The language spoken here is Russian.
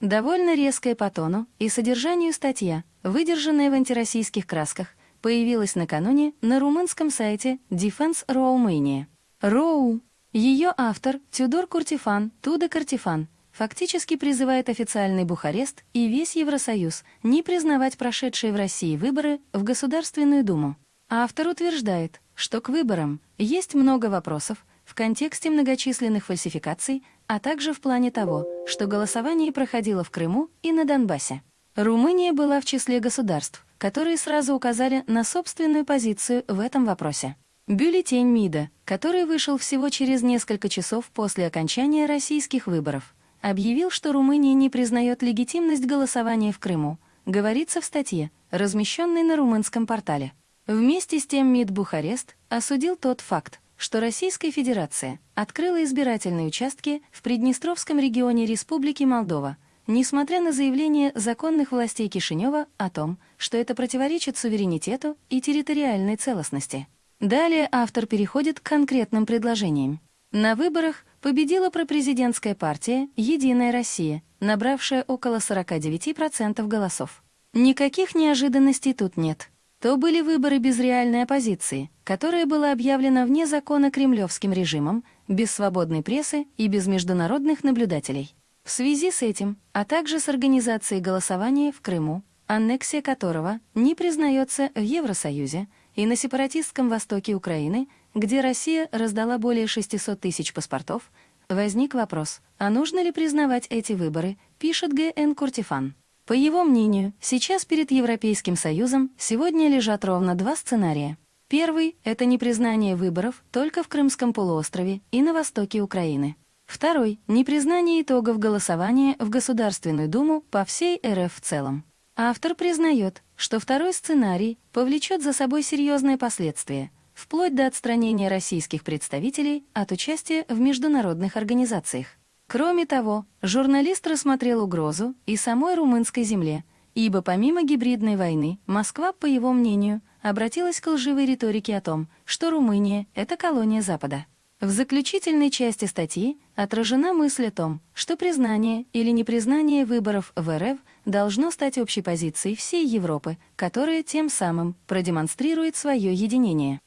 Довольно резкая по тону и содержанию статья, выдержанная в антироссийских красках, появилась накануне на румынском сайте Defense Romania. Роу. Ее автор Тюдор Куртифан, Туда Картифан, фактически призывает официальный Бухарест и весь Евросоюз не признавать прошедшие в России выборы в Государственную Думу. Автор утверждает, что к выборам есть много вопросов в контексте многочисленных фальсификаций, а также в плане того, что голосование проходило в Крыму и на Донбассе. Румыния была в числе государств, которые сразу указали на собственную позицию в этом вопросе. Бюллетень МИДа, который вышел всего через несколько часов после окончания российских выборов, объявил, что Румыния не признает легитимность голосования в Крыму, говорится в статье, размещенной на румынском портале. Вместе с тем МИД Бухарест осудил тот факт, что Российская Федерация открыла избирательные участки в Приднестровском регионе Республики Молдова, несмотря на заявление законных властей Кишинева о том, что это противоречит суверенитету и территориальной целостности. Далее автор переходит к конкретным предложениям. На выборах победила пропрезидентская партия «Единая Россия», набравшая около 49% голосов. Никаких неожиданностей тут нет то были выборы без реальной оппозиции, которая была объявлена вне закона кремлевским режимом, без свободной прессы и без международных наблюдателей. В связи с этим, а также с организацией голосования в Крыму, аннексия которого не признается в Евросоюзе, и на сепаратистском востоке Украины, где Россия раздала более 600 тысяч паспортов, возник вопрос, а нужно ли признавать эти выборы, пишет Г.Н. Куртифан. По его мнению, сейчас перед Европейским Союзом сегодня лежат ровно два сценария. Первый — это непризнание выборов только в Крымском полуострове и на востоке Украины. Второй — непризнание итогов голосования в Государственную Думу по всей РФ в целом. Автор признает, что второй сценарий повлечет за собой серьезные последствия, вплоть до отстранения российских представителей от участия в международных организациях. Кроме того, журналист рассмотрел угрозу и самой румынской земле, ибо помимо гибридной войны, Москва, по его мнению, обратилась к лживой риторике о том, что Румыния — это колония Запада. В заключительной части статьи отражена мысль о том, что признание или непризнание выборов в РФ должно стать общей позицией всей Европы, которая тем самым продемонстрирует свое единение.